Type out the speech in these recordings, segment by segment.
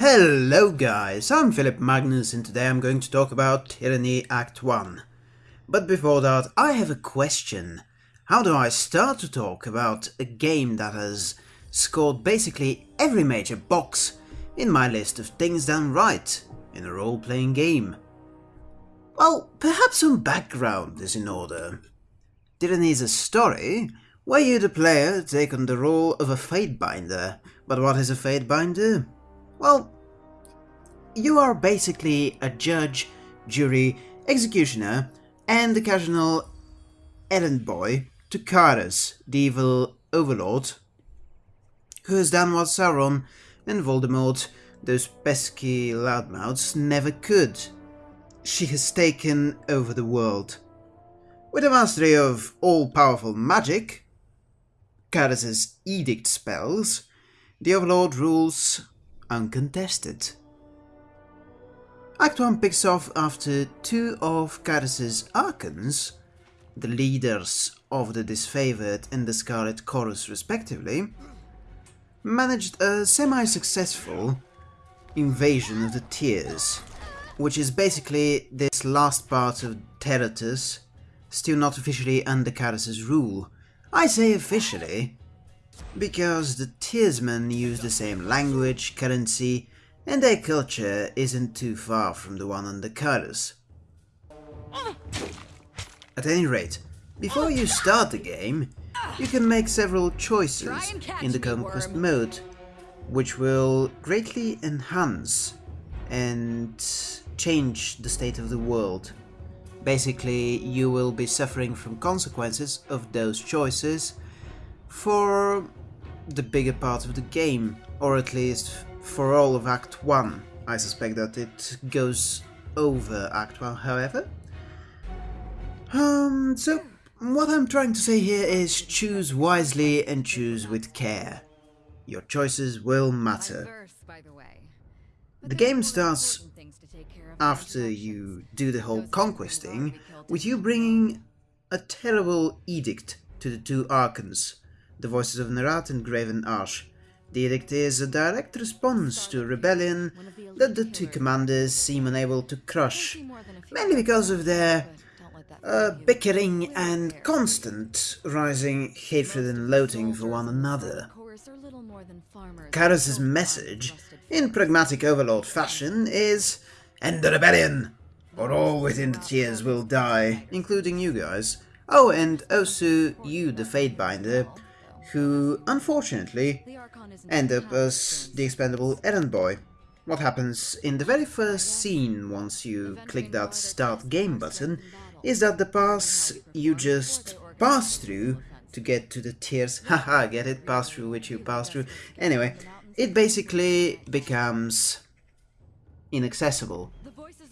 Hello guys, I'm Philip Magnus and today I'm going to talk about Tyranny Act 1. But before that, I have a question. How do I start to talk about a game that has scored basically every major box in my list of things done right in a role-playing game? Well, perhaps some background is in order. Tyranny is a story where you, the player, take on the role of a Fatebinder. But what is a Fatebinder? Well, you are basically a judge, jury, executioner, and occasional errand boy to Kyros, the evil overlord, who has done what Sauron and Voldemort, those pesky loudmouths, never could. She has taken over the world. With a mastery of all-powerful magic, Kyros' edict spells, the Overlord rules uncontested. Act 1 picks off after two of Kyros' Archons, the leaders of the Disfavored and the Scarlet Chorus respectively, managed a semi-successful invasion of the Tiers, which is basically this last part of Terratus, still not officially under Kyros' rule. I say officially, because the Tiersmen use the same language, currency, and their culture isn't too far from the one on the Kyros. At any rate, before you start the game, you can make several choices in the conquest mode, which will greatly enhance and change the state of the world. Basically, you will be suffering from consequences of those choices for the bigger part of the game, or at least for all of Act 1. I suspect that it goes over Act 1, however. Um, so what I'm trying to say here is choose wisely and choose with care. Your choices will matter. The game starts after you do the whole conquesting, with you bringing a terrible edict to the two Archons, the voices of Nerat and Graven Ash. The edict is a direct response to a rebellion that the two commanders seem unable to crush, mainly because of their uh, bickering and constant rising hatred and loathing for one another. Kyros' message, in pragmatic overlord fashion, is End the rebellion, or all within the Tiers will die, including you guys. Oh, and also you, the Fatebinder, who, unfortunately, end up as the expendable errand boy. What happens in the very first scene once you click that start game button is that the pass you just pass through to get to the Tiers, haha, get it, pass through which you pass through, anyway, it basically becomes inaccessible.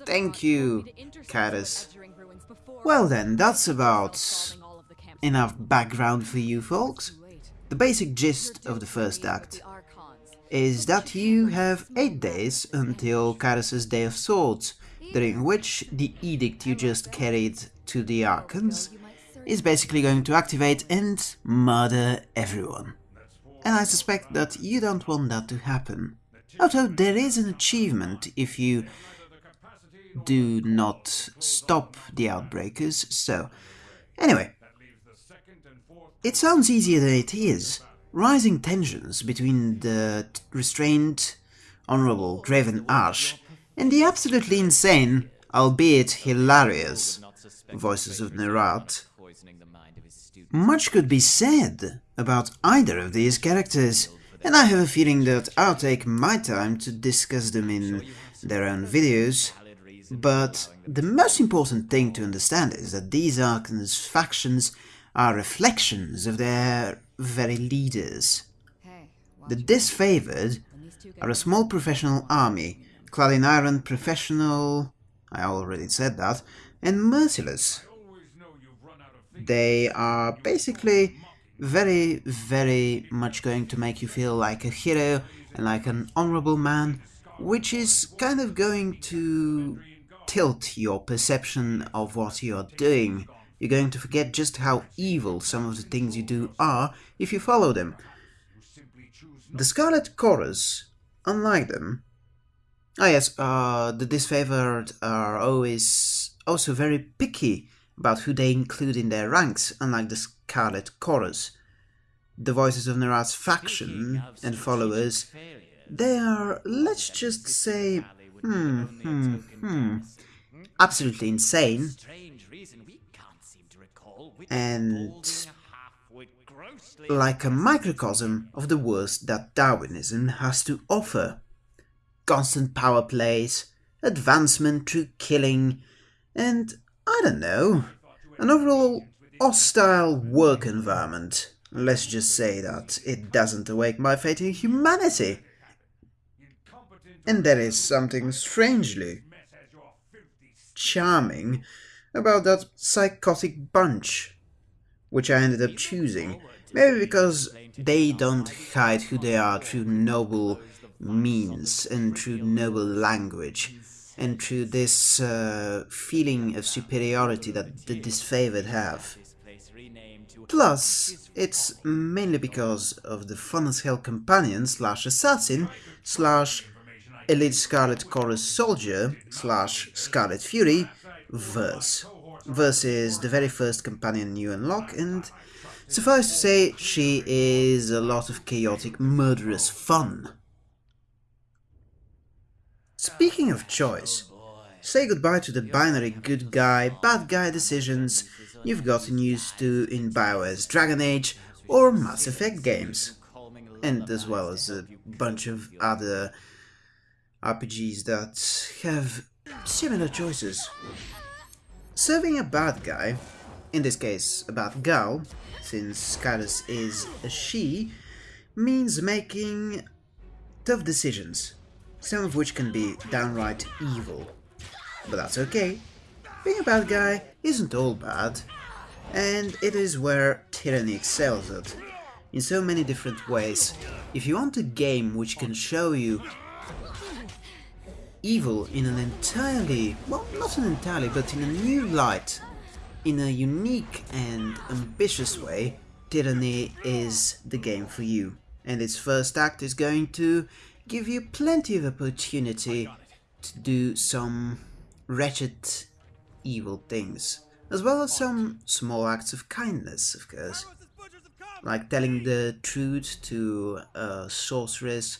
Thank you, Kyros. Well then, that's about enough background for you folks. The basic gist of the first act is that you have 8 days until Kyros' Day of Swords, during which the edict you just carried to the Archons is basically going to activate and murder everyone. And I suspect that you don't want that to happen. Although there is an achievement if you do not stop the Oathbreakers, so... Anyway, it sounds easier than it is. Rising tensions between the restrained, honourable Graven Ash and the absolutely insane, albeit hilarious, voices of Nerat. Much could be said about either of these characters, and I have a feeling that I'll take my time to discuss them in their own videos, but the most important thing to understand is that these Archon's factions are reflections of their very leaders. The disfavored are a small professional army, clad in iron professional, I already said that, and merciless. They are basically very, very much going to make you feel like a hero and like an honorable man, which is kind of going to tilt your perception of what you're doing. You're going to forget just how evil some of the things you do are if you follow them. The Scarlet Chorus, unlike them, Oh yes, uh, the disfavored are always also very picky about who they include in their ranks, unlike the Scarlet Chorus. The voices of Nerat's faction and followers, they are, let's just say, hmm, hmm, hmm, absolutely insane, and like a microcosm of the worst that Darwinism has to offer. Constant power plays, advancement through killing, and, I don't know, an overall hostile work environment. Let's just say that it doesn't awake my faith in humanity. And there is something strangely charming about that psychotic bunch, which I ended up choosing. Maybe because they don't hide who they are through noble means and through noble language and through this uh, feeling of superiority that the disfavored have. Plus, it's mainly because of the fun as hell companion slash assassin slash elite Scarlet Chorus soldier slash Scarlet Fury verse. The very first companion you unlock and suffice to say she is a lot of chaotic murderous fun. Speaking of choice, say goodbye to the binary good guy, bad guy decisions you've gotten used to in BioWare's Dragon Age or Mass Effect games, and as well as a bunch of other RPGs that have similar choices. Serving a bad guy, in this case a bad girl, since Kyros is a she, means making tough decisions some of which can be downright evil. But that's okay. Being a bad guy isn't all bad, and it is where Tyranny excels at, in so many different ways. If you want a game which can show you evil in an entirely, well, not an entirely, but in a new light, in a unique and ambitious way, Tyranny is the game for you. And its first act is going to give you plenty of opportunity to do some wretched, evil things, as well as some small acts of kindness, of course, like telling the truth to a sorceress,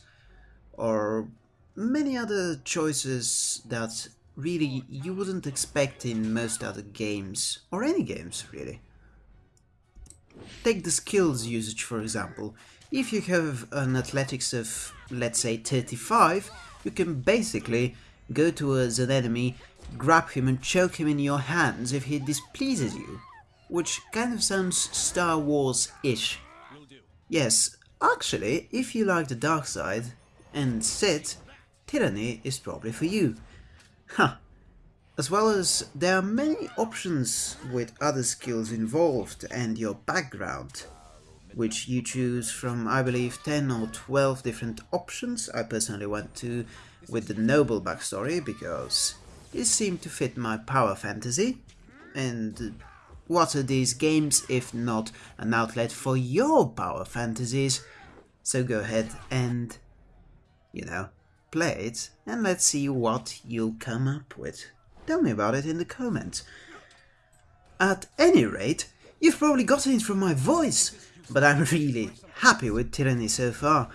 or many other choices that really you wouldn't expect in most other games, or any games, really. Take the skills usage, for example. If you have an athletics of, let's say, 35, you can basically go towards an enemy, grab him and choke him in your hands if he displeases you. Which kind of sounds Star Wars-ish. Yes, actually, if you like the dark side and Sith, Tyranny is probably for you. Huh. As well as there are many options with other skills involved and your background which you choose from, I believe, 10 or 12 different options. I personally went to with the noble backstory because it seemed to fit my power fantasy. And what are these games if not an outlet for your power fantasies? So go ahead and, you know, play it and let's see what you'll come up with. Tell me about it in the comments. At any rate, you've probably gotten it from my voice but I'm really happy with Tyranny so far.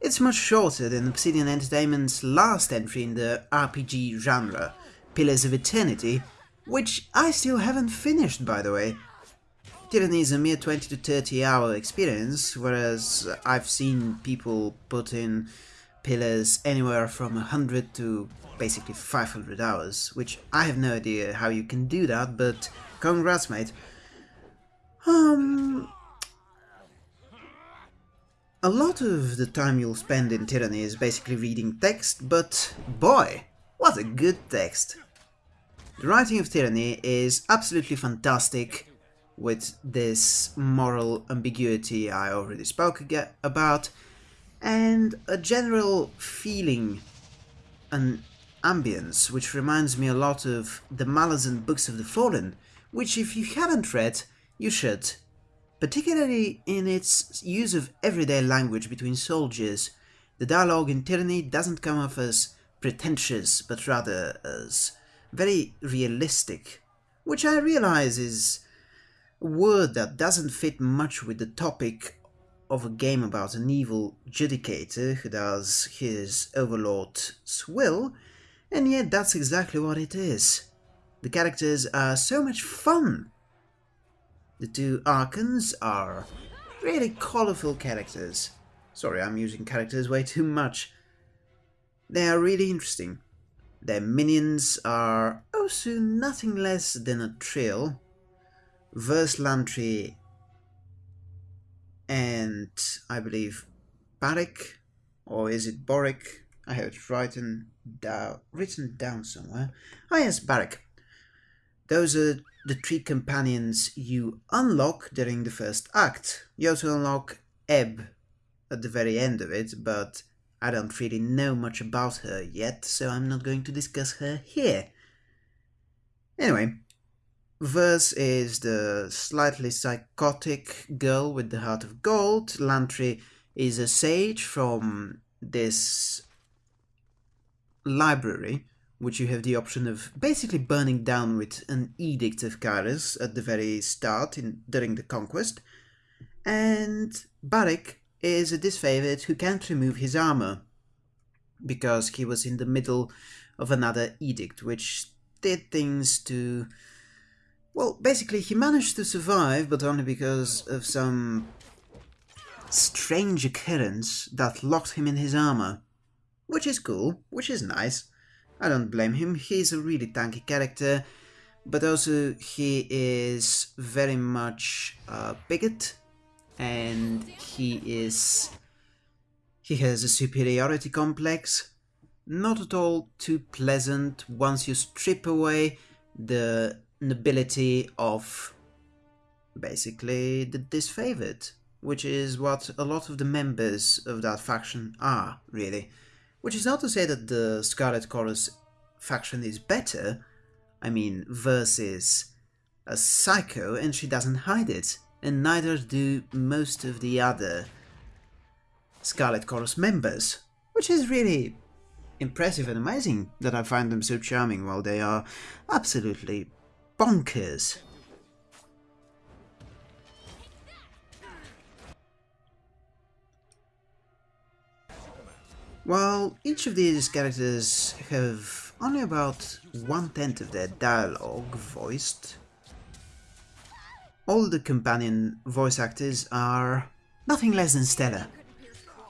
It's much shorter than Obsidian Entertainment's last entry in the RPG genre, Pillars of Eternity, which I still haven't finished by the way. Tyranny is a mere 20 to 30 hour experience, whereas I've seen people put in Pillars anywhere from 100 to basically 500 hours, which I have no idea how you can do that, but congrats mate. Um, a lot of the time you'll spend in Tyranny is basically reading text, but boy, what a good text! The writing of Tyranny is absolutely fantastic, with this moral ambiguity I already spoke about, and a general feeling, an ambience, which reminds me a lot of the Malazan Books of the Fallen, which if you haven't read, you should particularly in its use of everyday language between soldiers. The dialogue in Tyranny doesn't come off as pretentious, but rather as very realistic, which I realize is a word that doesn't fit much with the topic of a game about an evil judicator who does his overlord's will, and yet that's exactly what it is. The characters are so much fun. The two Archons are really colourful characters. Sorry, I'm using characters way too much. They are really interesting. Their minions are oh, also nothing less than a trio. Verse Lantry and I believe Barik, or is it Boric? I have it written down, written down somewhere. Ah yes, Barik. Those are the three companions you unlock during the first act. You also unlock Eb at the very end of it, but I don't really know much about her yet, so I'm not going to discuss her here. Anyway, Verse is the slightly psychotic girl with the heart of gold. Lantry is a sage from this library, which you have the option of basically burning down with an edict of Kyros at the very start in, during the conquest. And Barik is a disfavored who can't remove his armor because he was in the middle of another edict, which did things to well, basically, he managed to survive, but only because of some strange occurrence that locked him in his armor. Which is cool, which is nice. I don't blame him, he's a really tanky character, but also he is very much a bigot, and he is... he has a superiority complex. Not at all too pleasant once you strip away the nobility of basically the disfavored, which is what a lot of the members of that faction are, really. Which is not to say that the Scarlet Chorus faction is better. I mean, Verse's a psycho and she doesn't hide it, and neither do most of the other Scarlet Chorus members, which is really impressive and amazing that I find them so charming while they are absolutely bonkers. While each of these characters have only about one-tenth of their dialogue voiced, all the companion voice actors are nothing less than stellar.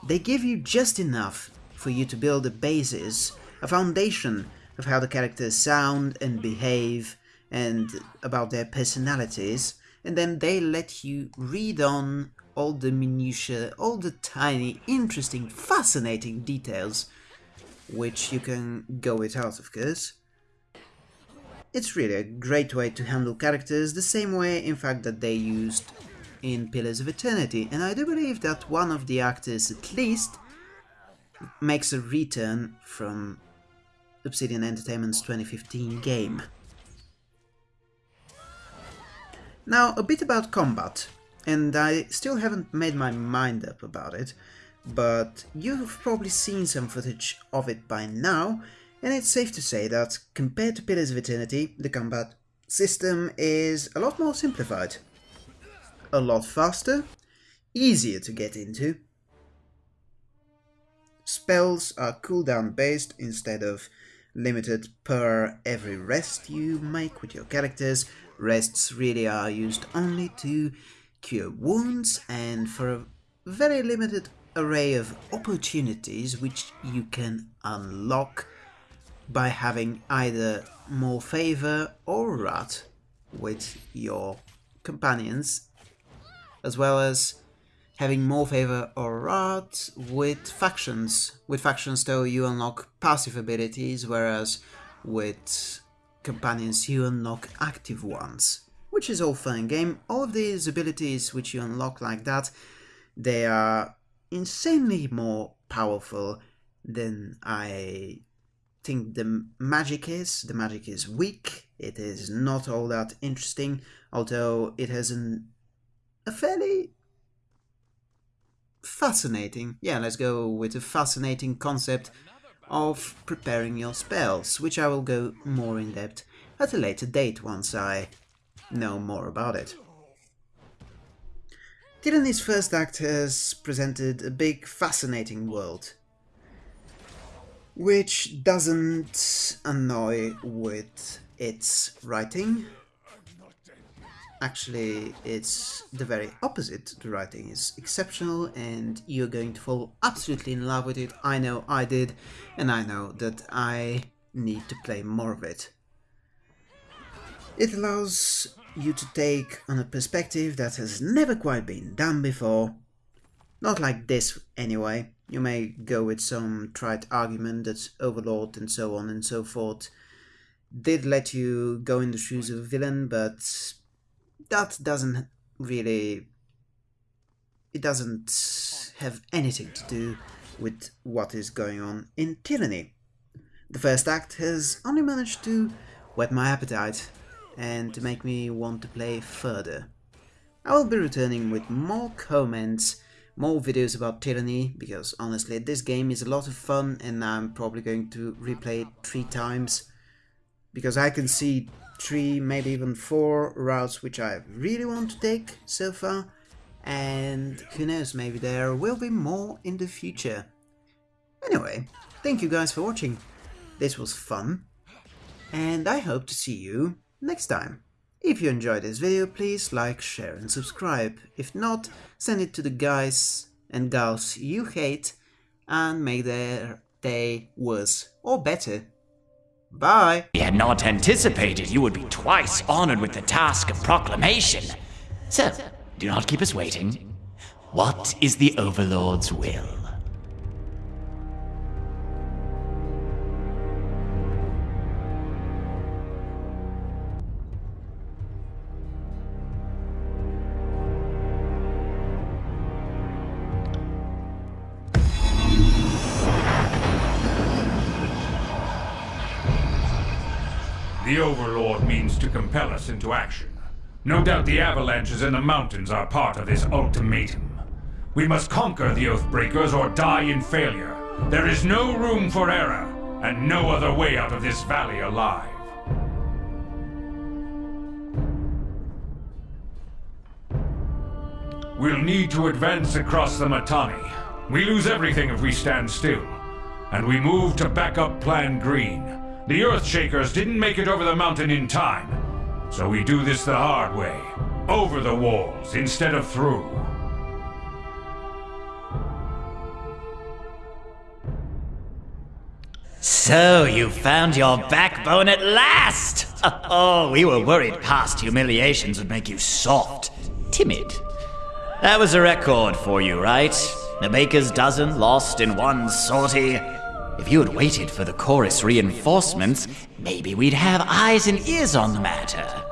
They give you just enough for you to build a basis, a foundation of how the characters sound and behave and about their personalities, and then they let you read on all the minutiae, all the tiny, interesting, fascinating details, which you can go without, of course. It's really a great way to handle characters, the same way, in fact, that they used in Pillars of Eternity, and I do believe that one of the actors, at least, makes a return from Obsidian Entertainment's 2015 game. Now, a bit about combat, and I still haven't made my mind up about it, but you've probably seen some footage of it by now, and it's safe to say that compared to Pillars of Eternity, the combat system is a lot more simplified. A lot faster, easier to get into. Spells are cooldown based instead of limited per every rest you make with your characters, Rests really are used only to cure wounds and for a very limited array of opportunities which you can unlock by having either more favor or wrath with your companions as well as having more favor or wrath with factions. With factions though you unlock passive abilities whereas with companions you unlock active ones, which is all fun game. All of these abilities which you unlock like that, they are insanely more powerful than I think the magic is. The magic is weak, it is not all that interesting, although it has an, a fairly fascinating, yeah, let's go with a fascinating concept of preparing your spells, which I will go more in depth at a later date once I know more about it. Tyranny's first act has presented a big, fascinating world, which doesn't annoy with its writing. Actually, it's the very opposite. The writing is exceptional and you're going to fall absolutely in love with it. I know I did, and I know that I need to play more of it. It allows you to take on a perspective that has never quite been done before. Not like this, anyway. You may go with some trite argument that Overlord and so on and so forth did let you go in the shoes of a villain, but that doesn't really... It doesn't have anything to do with what is going on in Tyranny. The first act has only managed to whet my appetite and to make me want to play further. I will be returning with more comments, more videos about Tyranny, because honestly this game is a lot of fun and I'm probably going to replay it three times, because I can see three, maybe even four routes which I really want to take so far, and who knows, maybe there will be more in the future. Anyway, thank you guys for watching, this was fun, and I hope to see you next time. If you enjoyed this video, please like, share and subscribe. If not, send it to the guys and gals you hate and make their day worse or better. Bye! We had not anticipated you would be twice honored with the task of proclamation. So, do not keep us waiting. What is the Overlord's will? The Overlord means to compel us into action. No doubt the avalanches in the mountains are part of this ultimatum. We must conquer the Oathbreakers or die in failure. There is no room for error, and no other way out of this valley alive. We'll need to advance across the Matani. We lose everything if we stand still. And we move to backup Plan Green. The Earthshakers didn't make it over the mountain in time. So we do this the hard way. Over the walls instead of through. So you found your backbone at last! Oh, we were worried past humiliations would make you soft, timid. That was a record for you, right? The Baker's dozen lost in one sortie. If you had waited for the chorus reinforcements, maybe we'd have eyes and ears on the matter.